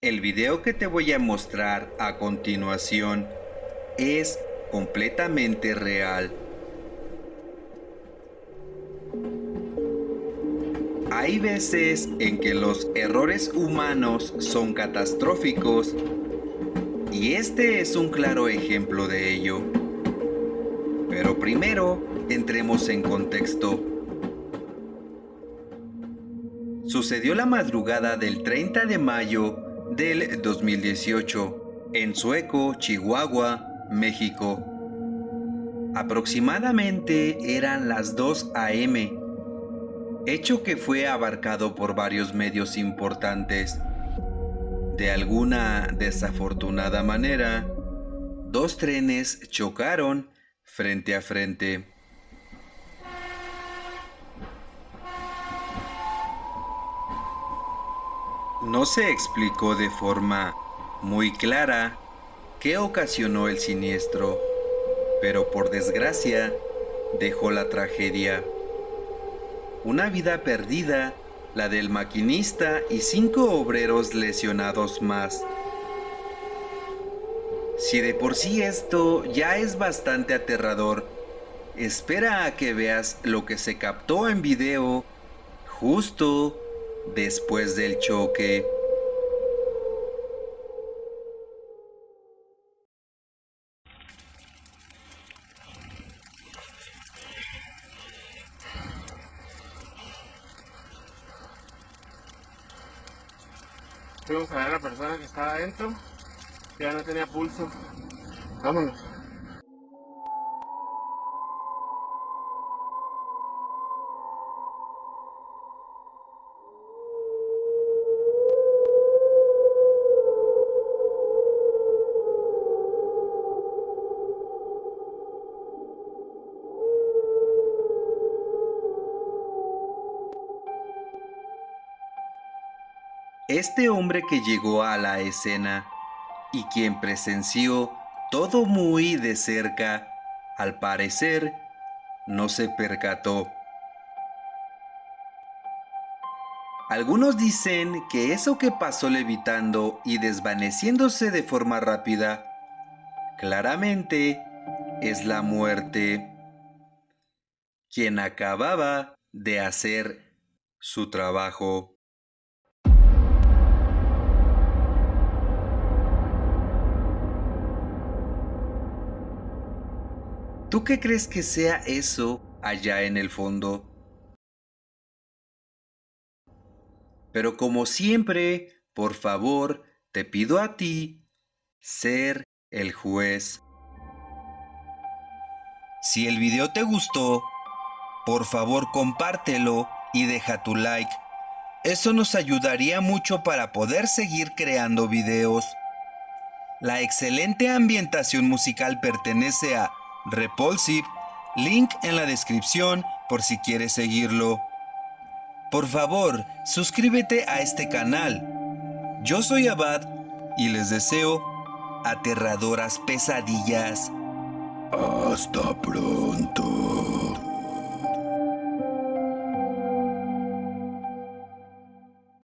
El video que te voy a mostrar a continuación es completamente real. Hay veces en que los errores humanos son catastróficos y este es un claro ejemplo de ello. Pero primero, entremos en contexto. Sucedió la madrugada del 30 de mayo del 2018 en Sueco, Chihuahua, México. Aproximadamente eran las 2 a.m., hecho que fue abarcado por varios medios importantes. De alguna desafortunada manera, dos trenes chocaron frente a frente. No se explicó de forma muy clara qué ocasionó el siniestro, pero por desgracia dejó la tragedia. Una vida perdida, la del maquinista y cinco obreros lesionados más. Si de por sí esto ya es bastante aterrador, espera a que veas lo que se captó en video justo después del choque. Fuimos a ver a la persona que estaba adentro, ya no tenía pulso. Vámonos. Este hombre que llegó a la escena y quien presenció todo muy de cerca, al parecer, no se percató. Algunos dicen que eso que pasó levitando y desvaneciéndose de forma rápida, claramente es la muerte, quien acababa de hacer su trabajo. ¿Tú qué crees que sea eso allá en el fondo? Pero como siempre, por favor, te pido a ti ser el juez. Si el video te gustó, por favor compártelo y deja tu like. Eso nos ayudaría mucho para poder seguir creando videos. La excelente ambientación musical pertenece a Repulsive, link en la descripción por si quieres seguirlo. Por favor, suscríbete a este canal. Yo soy Abad y les deseo aterradoras pesadillas. Hasta pronto.